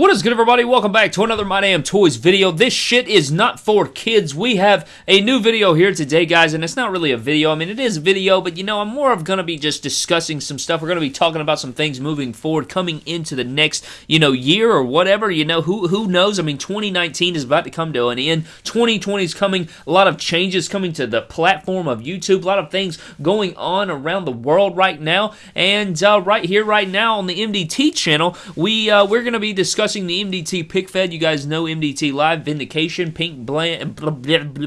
What is good everybody? Welcome back to another My Damn Toys video. This shit is not for kids. We have a new video here today, guys, and it's not really a video. I mean, it is a video, but you know, I'm more of gonna be just discussing some stuff. We're gonna be talking about some things moving forward, coming into the next, you know, year or whatever. You know, who who knows? I mean, 2019 is about to come to an end. 2020 is coming. A lot of changes coming to the platform of YouTube. A lot of things going on around the world right now. And uh, right here, right now on the MDT channel, we uh, we're gonna be discussing discussing the MDT pick fed. You guys know MDT Live, Vindication, Pink Brand,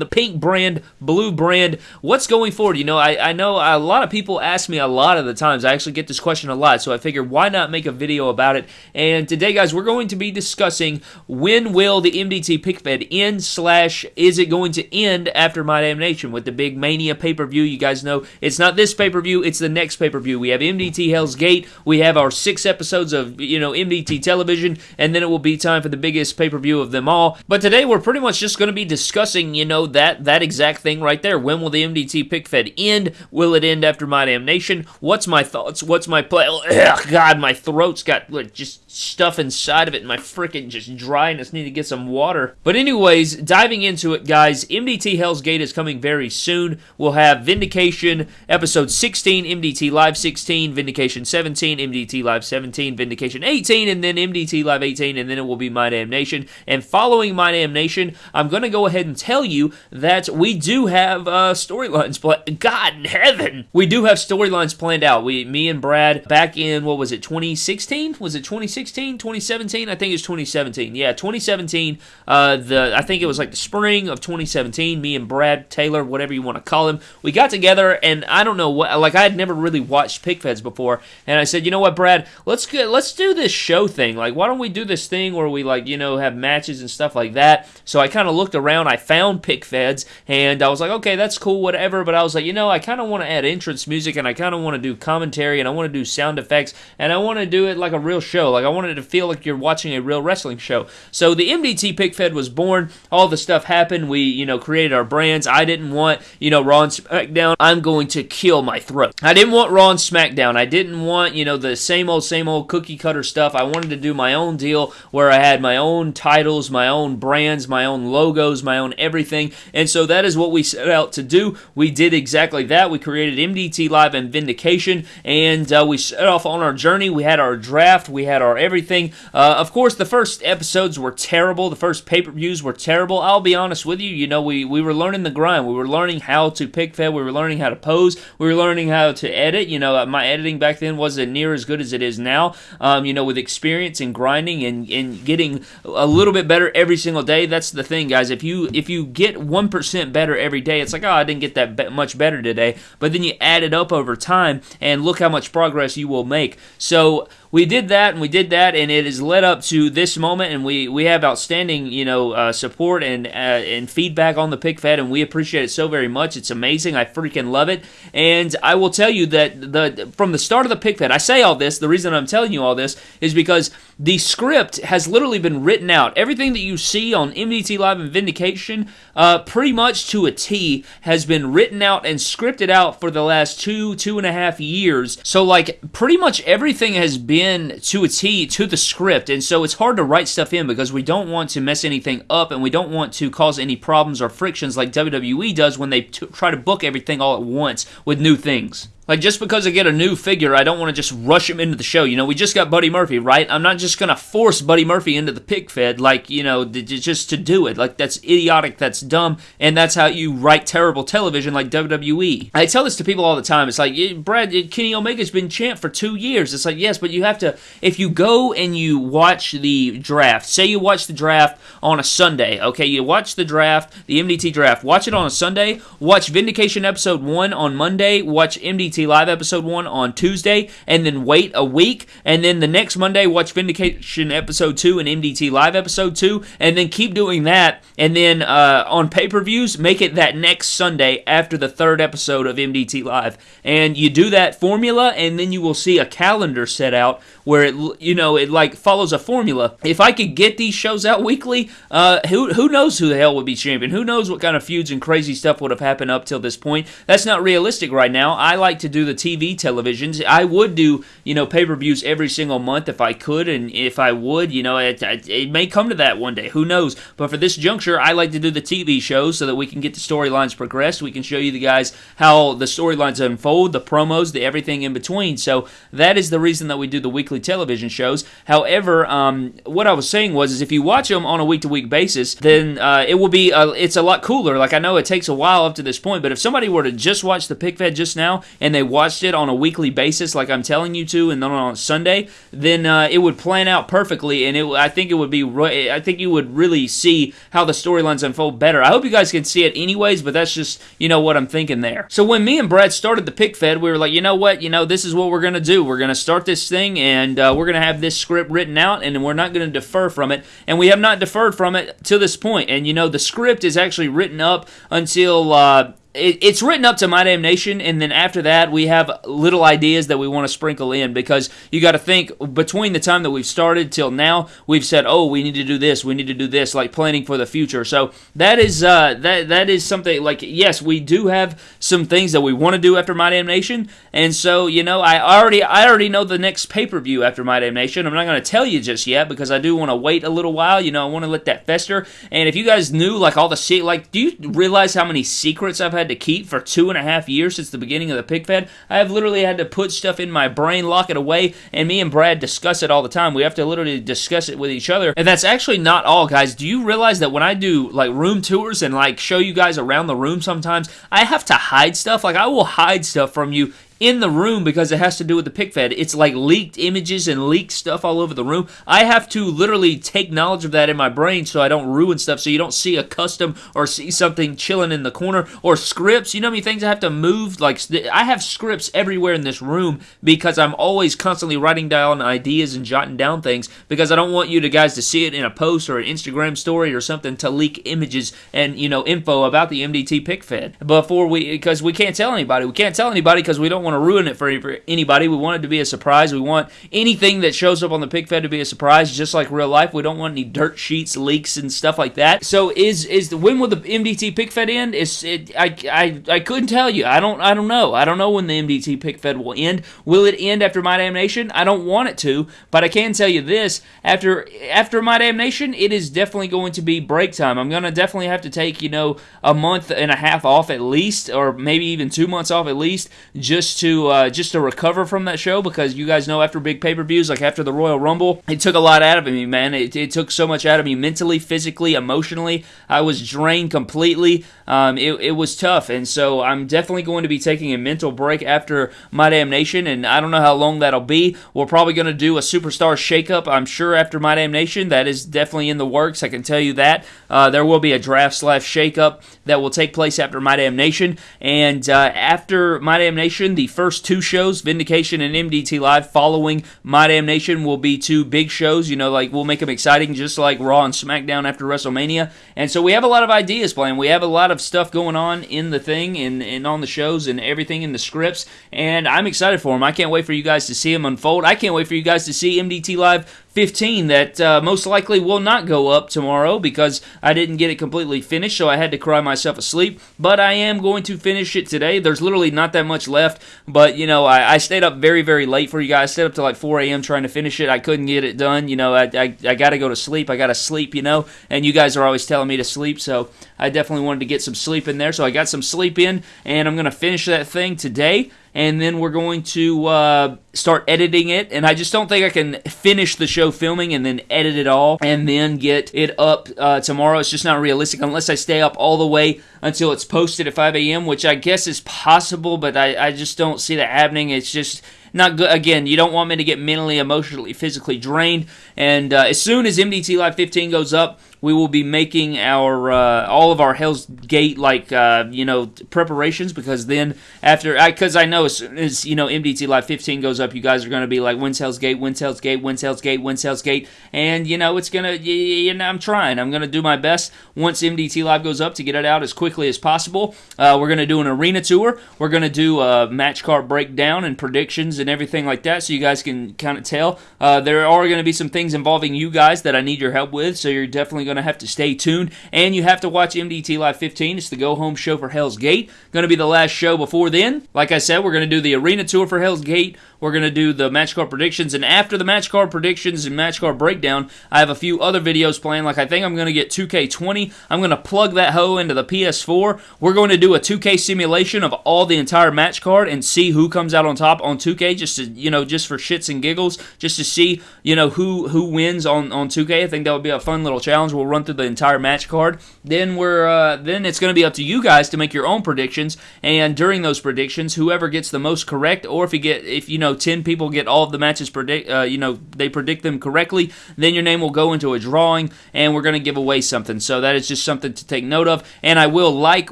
Pink Brand, Blue Brand. What's going forward? You know, I, I know a lot of people ask me a lot of the times. I actually get this question a lot, so I figured why not make a video about it? And today, guys, we're going to be discussing when will the MDT pick fed end slash is it going to end after My Damn Nation with the big Mania pay per view? You guys know it's not this pay per view; it's the next pay per view. We have MDT Hell's Gate. We have our six episodes of you know MDT television, and then it will be time for the biggest pay-per-view of them all. But today we're pretty much just going to be discussing, you know, that that exact thing right there. When will the MDT pick fed end? Will it end after My Damnation? What's my thoughts? What's my play? Ugh, God, my throat's got like, just stuff inside of it and my freaking just dry and just need to get some water. But anyways, diving into it, guys, MDT Hell's Gate is coming very soon. We'll have Vindication episode 16, MDT Live 16, Vindication 17, MDT Live 17, Vindication 18, and then MDT Live 18 and then it will be My Damn Nation. And following My Damn Nation, I'm going to go ahead and tell you that we do have uh, storylines planned. God in heaven! We do have storylines planned out. We, me and Brad, back in, what was it, 2016? Was it 2016? 2017? I think it's 2017. Yeah, 2017. Uh, the I think it was like the spring of 2017. Me and Brad Taylor, whatever you want to call him, we got together, and I don't know what, like I had never really watched Pickfeds before, and I said, you know what, Brad, let's get, let's do this show thing. Like, why don't we do this thing where we like you know have matches and stuff like that. So I kind of looked around. I found pick feds, and I was like, okay, that's cool, whatever. But I was like, you know, I kind of want to add entrance music, and I kind of want to do commentary, and I want to do sound effects, and I want to do it like a real show. Like I wanted to feel like you're watching a real wrestling show. So the MDT pick fed was born. All the stuff happened. We you know created our brands. I didn't want you know Raw and SmackDown. I'm going to kill my throat. I didn't want Raw and SmackDown. I didn't want you know the same old same old cookie cutter stuff. I wanted to do my own deal where I had my own titles, my own brands, my own logos, my own everything. And so that is what we set out to do. We did exactly that. We created MDT Live and Vindication, and uh, we set off on our journey. We had our draft, we had our everything. Uh, of course, the first episodes were terrible. The first pay per views were terrible. I'll be honest with you. You know, we, we were learning the grind. We were learning how to pick fed. We were learning how to pose. We were learning how to edit. You know, my editing back then wasn't near as good as it is now. Um, you know, with experience and grinding and, and getting a little bit better every single day. That's the thing, guys. If you if you get one percent better every day, it's like oh, I didn't get that much better today. But then you add it up over time, and look how much progress you will make. So we did that and we did that, and it has led up to this moment, and we we have outstanding you know uh, support and uh, and feedback on the pick fed, and we appreciate it so very much. It's amazing. I freaking love it, and I will tell you that the from the start of the pick fed, I say all this. The reason I'm telling you all this is because the script has literally been written out. Everything that you see on MDT Live and Vindication, uh, pretty much to a T, has been written out and scripted out for the last two two and a half years. So like pretty much everything has been in to a T to the script, and so it's hard to write stuff in because we don't want to mess anything up and we don't want to cause any problems or frictions like WWE does when they try to book everything all at once with new things. Like, just because I get a new figure, I don't want to just rush him into the show. You know, we just got Buddy Murphy, right? I'm not just to force Buddy Murphy into the pig fed, like, you know, just to do it. Like, that's idiotic, that's dumb, and that's how you write terrible television like WWE. I tell this to people all the time. It's like, Brad, uh, Kenny Omega's been champ for two years. It's like, yes, but you have to, if you go and you watch the draft, say you watch the draft on a Sunday, okay, you watch the draft, the MDT draft, watch it on a Sunday, watch Vindication episode one on Monday, watch MDT MDT Live episode 1 on Tuesday, and then wait a week, and then the next Monday watch Vindication episode 2 and MDT Live episode 2, and then keep doing that, and then uh, on pay per views, make it that next Sunday after the third episode of MDT Live. And you do that formula, and then you will see a calendar set out where it, you know, it like follows a formula. If I could get these shows out weekly, uh, who, who knows who the hell would be champion? Who knows what kind of feuds and crazy stuff would have happened up till this point? That's not realistic right now. I like to do the TV televisions. I would do, you know, pay per views every single month if I could, and if I would, you know, it, it may come to that one day. Who knows? But for this juncture, I like to do the TV shows so that we can get the storylines progressed. We can show you the guys how the storylines unfold, the promos, the everything in between. So that is the reason that we do the weekly television shows. However, um, what I was saying was, is if you watch them on a week to week basis, then uh, it will be uh, it's a lot cooler. Like I know it takes a while up to this point, but if somebody were to just watch the pick fed just now and they watched it on a weekly basis, like I'm telling you to, and then on Sunday, then uh, it would plan out perfectly, and it I think it would be I think you would really see how the storylines unfold better. I hope you guys can see it anyways, but that's just you know what I'm thinking there. So when me and Brad started the pick fed, we were like, you know what, you know this is what we're gonna do. We're gonna start this thing, and uh, we're gonna have this script written out, and we're not gonna defer from it, and we have not deferred from it to this point. And you know the script is actually written up until uh, it, it's written up to My Damnation, and then after that, we have little ideas that we want to sprinkle in because you got to think between the time that we've started till now, we've said, "Oh, we need to do this, we need to do this," like planning for the future. So that is uh, that that is something like yes, we do have some things that we want to do after My Damnation, and so you know, I already I already know the next pay per view after My Damnation. I'm not going to tell you just yet because I do want to wait a little while. You know, I want to let that fester. And if you guys knew like all the se- like, do you realize how many secrets I've had? Had to keep for two and a half years since the beginning of the pick fed. I have literally had to put stuff in my brain, lock it away, and me and Brad discuss it all the time. We have to literally discuss it with each other. And that's actually not all, guys. Do you realize that when I do like room tours and like show you guys around the room sometimes, I have to hide stuff? Like I will hide stuff from you in the room because it has to do with the pick fed. It's like leaked images and leaked stuff all over the room. I have to literally take knowledge of that in my brain so I don't ruin stuff, so you don't see a custom or see something chilling in the corner or scripts. You know how many things I have to move? Like I have scripts everywhere in this room because I'm always constantly writing down ideas and jotting down things because I don't want you to guys to see it in a post or an Instagram story or something to leak images and you know info about the MDT pick fed before we because we can't tell anybody. We can't tell anybody because we don't want want to ruin it for anybody. We want it to be a surprise. We want anything that shows up on the pick fed to be a surprise, just like real life. We don't want any dirt sheets, leaks, and stuff like that. So is is the when will the MDT pick fed end? Is it? I I I couldn't tell you. I don't I don't know. I don't know when the MDT pick fed will end. Will it end after my damnation? I don't want it to, but I can tell you this: after after my damnation, it is definitely going to be break time. I'm gonna definitely have to take you know a month and a half off at least, or maybe even two months off at least, just to uh, just to recover from that show because you guys know after big pay per views, like after the Royal Rumble, it took a lot out of me, man. It, it, took so much out of me mentally, physically, emotionally. I was drained completely. Um, it, it was tough, and so I'm definitely going to be taking a mental break after my damnation, and I don't know how long that'll be. We're probably going to do a superstar shakeup, I'm sure, after my damnation. That is definitely in the works. I can tell you that. Uh, there will be a draft slash shakeup that will take place after my damnation, and uh, after my damnation, the first two shows, Vindication and MDT Live, following My Damnation, will be two big shows. You know, like we'll make them exciting, just like Raw and SmackDown after WrestleMania. And so we have a lot of ideas planned. We have a lot of stuff going on in the thing and, and on the shows and everything in the scripts. And I'm excited for them. I can't wait for you guys to see them unfold. I can't wait for you guys to see MDT Live 15 that uh, most likely will not go up tomorrow because I didn't get it completely finished, so I had to cry myself asleep. But I am going to finish it today. There's literally not that much left, but you know, I, I stayed up very, very late for you guys. I stayed up to like 4 a.m. trying to finish it. I couldn't get it done. You know, I, I, I got to go to sleep. I got to sleep, you know, and you guys are always telling me to sleep, so I definitely wanted to get some sleep in there. So I got some sleep in, and I'm going to finish that thing today and then we're going to uh, start editing it. And I just don't think I can finish the show filming and then edit it all and then get it up uh, tomorrow. It's just not realistic unless I stay up all the way until it's posted at 5 a.m., which I guess is possible, but I, I just don't see that happening. It's just not good. Again, you don't want me to get mentally, emotionally, physically drained. And uh, as soon as MDT Live 15 goes up, we will be making our uh, all of our Hell's Gate like uh, you know preparations because then after because I, I, know as soon as you know MDT Live 15 goes up, you guys are going to be like when's Hell's Gate, when's Hell's Gate, when's Hell's Gate, when's Hell's Gate, and you know it's gonna you know I'm trying. I'm gonna do my best once MDT Live goes up to get it out as quickly as possible. Uh, we're gonna do an arena tour. We're gonna do a match card breakdown and predictions and everything like that, so you guys can kind of tell. Uh, there are going to be some things involving you guys that I need your help with, so you're definitely going going to have to stay tuned. And you have to watch MDT Live 15. It's the go home show for Hell's Gate. Going to be the last show before then. Like I said, we're going to do the arena tour for Hell's Gate. We're going to do the match card predictions. And after the match card predictions and match card breakdown, I have a few other videos planned. Like I think I'm going to get 2K20. I'm going to plug that hoe into the PS4. We're going to do a 2K simulation of all the entire match card and see who comes out on top on 2K just to, you know, just for shits and giggles, just to see, you know, who who wins on on 2K. I think that would be a fun little challenge. We'll run through the entire match card. Then we're uh, then it's going to be up to you guys to make your own predictions and during those predictions, whoever gets the most correct or if you get if you know 10 people get all of the matches predict, uh, you know, they predict them correctly, then your name will go into a drawing and we're going to give away something. So that is just something to take note of. And I will like,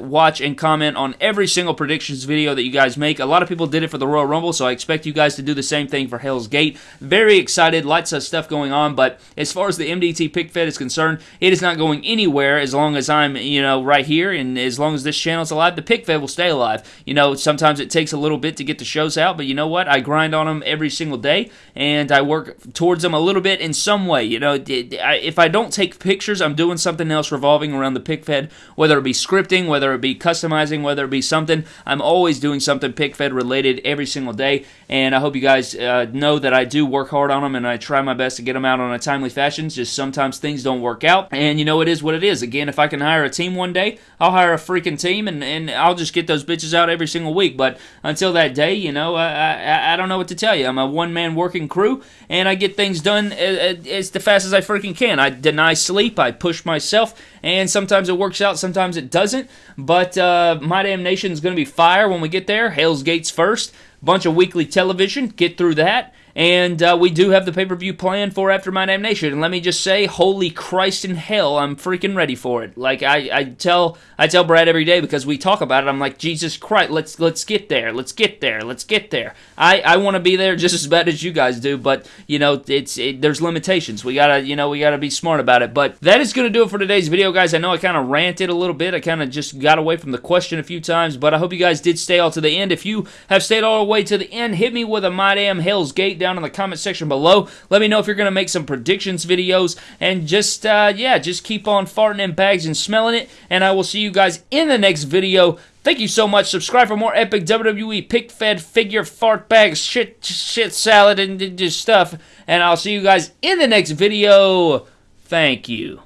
watch, and comment on every single predictions video that you guys make. A lot of people did it for the Royal Rumble, so I expect you guys to do the same thing for Hell's Gate. Very excited, lots of stuff going on, but as far as the MDT pick fed is concerned, it is not going anywhere as long as I'm, you know, right here and as long as this channel is alive, the pick fed will stay alive. You know, sometimes it takes a little bit to get the shows out, but you know what? I grind on them every single day and I work towards them a little bit in some way. You know, if I don't take pictures, I'm doing something else revolving around the pick fed, whether it be scripting, whether it be customizing, whether it be something. I'm always doing something pick fed related every single day, and I hope you guys uh, know that I do work hard on them and I try my best to get them out on a timely fashion. Just sometimes things don't work out, and you know, it is what it is. Again, if I can hire a team one day, I'll hire a freaking team and, and I'll just get those bitches out every single week. But until that day, you know, I, I, I don't know what to tell you. I'm a one man working crew, and I get things done as, as fast as I freaking can. I deny sleep, I push myself, and sometimes it works out, sometimes it doesn't. But uh, My Damn Nation is going to be fire when we get there. Hell's Gates first. Bunch of weekly television. Get through that. And uh, we do have the pay per view planned for After My Damnation. And let me just say, holy Christ in hell, I'm freaking ready for it. Like I, I tell I tell Brad every day because we talk about it. I'm like, Jesus Christ, let's let's get there, let's get there, let's get there. I, I want to be there just as bad as you guys do, but you know it's it, there's limitations. We gotta you know we gotta be smart about it. But that is gonna do it for today's video, guys. I know I kind of ranted a little bit. I kind of just got away from the question a few times, but I hope you guys did stay all to the end. If you have stayed all the way to the end, hit me with a my damn Hell's Gate down in the comment section below. Let me know if you're going to make some predictions videos. And just, uh, yeah, just keep on farting in bags and smelling it. And I will see you guys in the next video. Thank you so much. Subscribe for more epic WWE pick fed figure fart bags, shit, shit salad, and just stuff. And I'll see you guys in the next video. Thank you.